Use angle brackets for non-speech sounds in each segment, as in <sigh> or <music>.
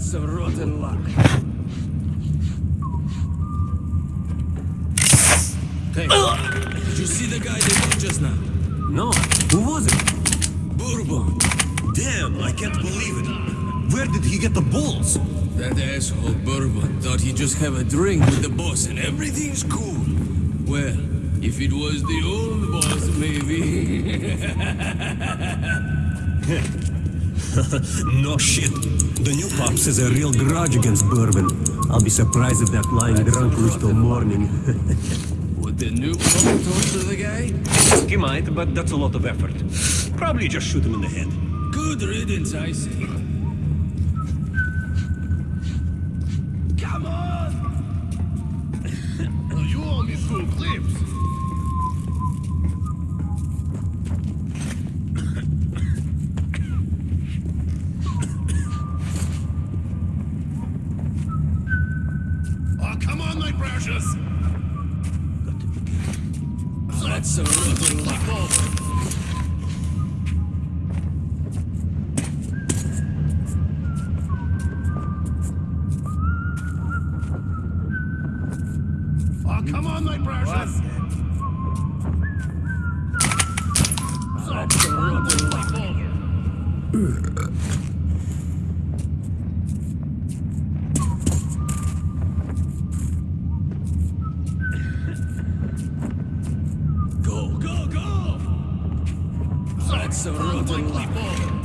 That's some rotten luck. Hey, did you see the guy they got just now? No. Who was it? Bourbon. Damn, I can't believe it. Where did he get the balls? That asshole Bourbon thought he'd just have a drink with the boss and everything's cool. Well, if it was the old boss, maybe. <laughs> no shit. The new pops has a real grudge against Bourbon. I'll be surprised if that lying drunk lives till morning. <laughs> Would the new pump torture the guy? he might, but that's a lot of effort. Probably just shoot him in the head. Good riddance, I say. Come on! <laughs> You owe me clips. Oh, come on, my precious. That's some rotten luck. Oh, come on, my precious. That's some rotten luck. Go, go, go! That's luck.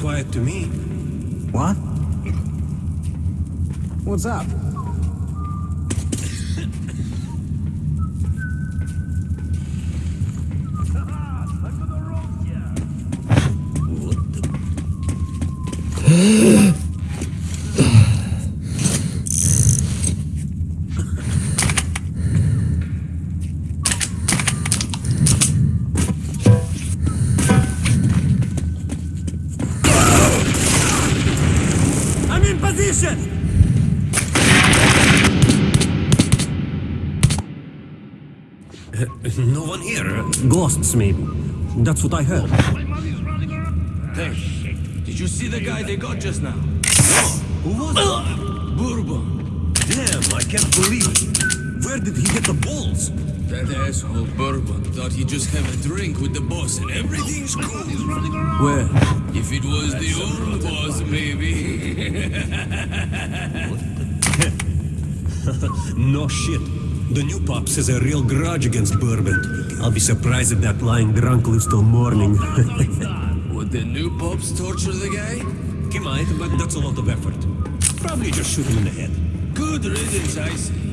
Quiet to me. What? What's up? <laughs> <laughs> no one here. Ghosts, maybe. That's what I heard. My money's running around. Hey, did you see the guy they got just now? Who was it? Bourbon. Damn, I can't believe it. Where did he get the balls? That asshole Bourbon thought he'd just have a drink with the boss and everything's My cool. money's running around. Well, if it was the old boss, maybe. <laughs> <laughs> No shit. The new pops has a real grudge against Bourbon. I'll be surprised if that lying drunk lives till morning. <laughs> Would the new pops torture the guy? he might, but that's a lot of effort. Probably just shoot him in the head. Good riddance, I say.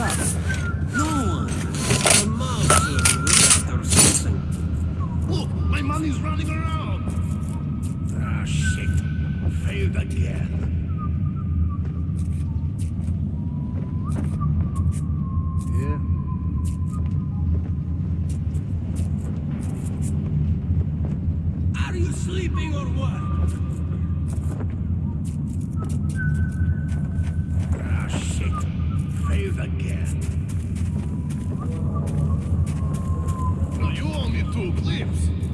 Up? No one. Mouse or rat or something. Look, my money's running around. Ah, shit. Failed again. Yeah. Are you sleeping or what? Ah, shit. Failed again. Well, you only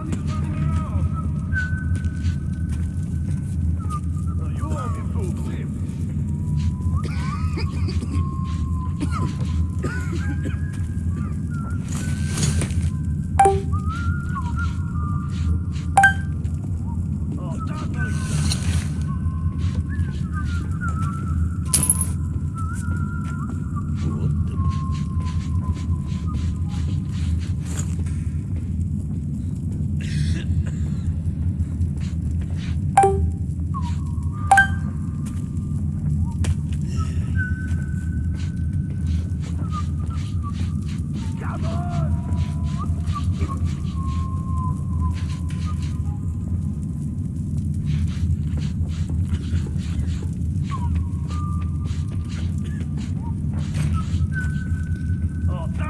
on your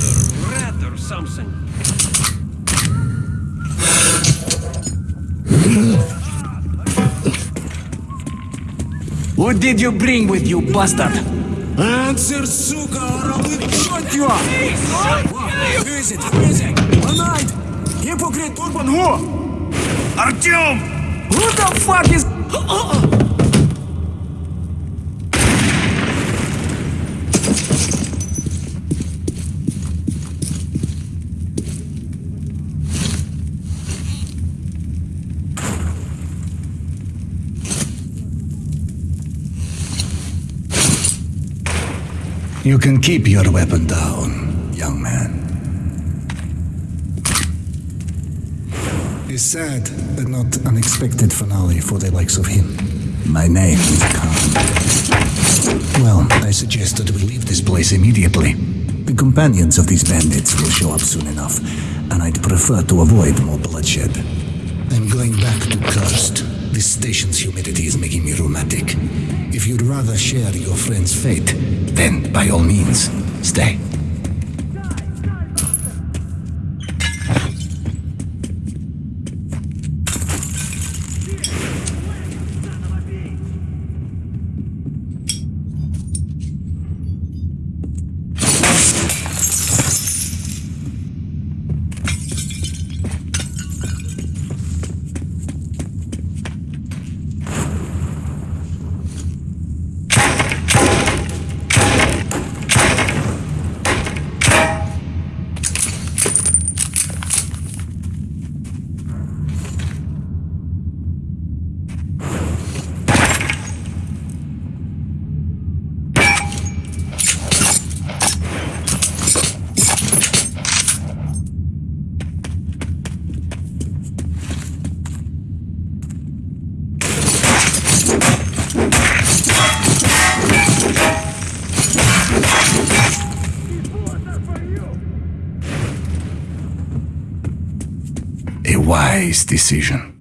a or something. What did you bring with you, bastard? Answer, suka, or I will shoot you up! Who is it? Who is it? One night! Hypocrite Urban who? Artyom! Who the fuck is... Uh, uh, uh. You can keep your weapon down, young man. A sad but not unexpected finale for the likes of him. My name is Khan. Well, I suggest that we leave this place immediately. The companions of these bandits will show up soon enough, and I'd prefer to avoid more bloodshed. I'm going back to Cursed. This station's humidity is making me rheumatic. If you'd rather share your friend's fate, then by all means, stay. Wise decision.